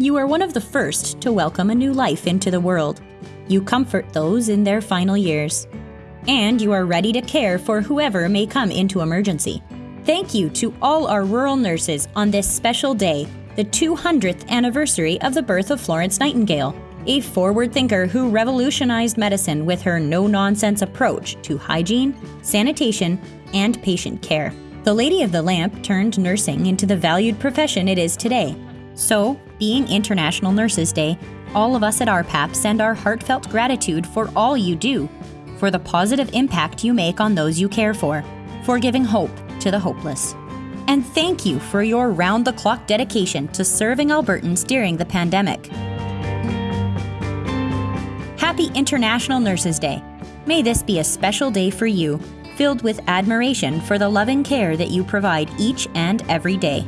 you are one of the first to welcome a new life into the world. You comfort those in their final years. And you are ready to care for whoever may come into emergency. Thank you to all our rural nurses on this special day, the 200th anniversary of the birth of Florence Nightingale, a forward thinker who revolutionized medicine with her no nonsense approach to hygiene, sanitation, and patient care. The Lady of the Lamp turned nursing into the valued profession it is today. So, being International Nurses Day, all of us at RPAP send our heartfelt gratitude for all you do, for the positive impact you make on those you care for, for giving hope to the hopeless. And thank you for your round the clock dedication to serving Albertans during the pandemic. Happy International Nurses Day. May this be a special day for you, filled with admiration for the loving care that you provide each and every day.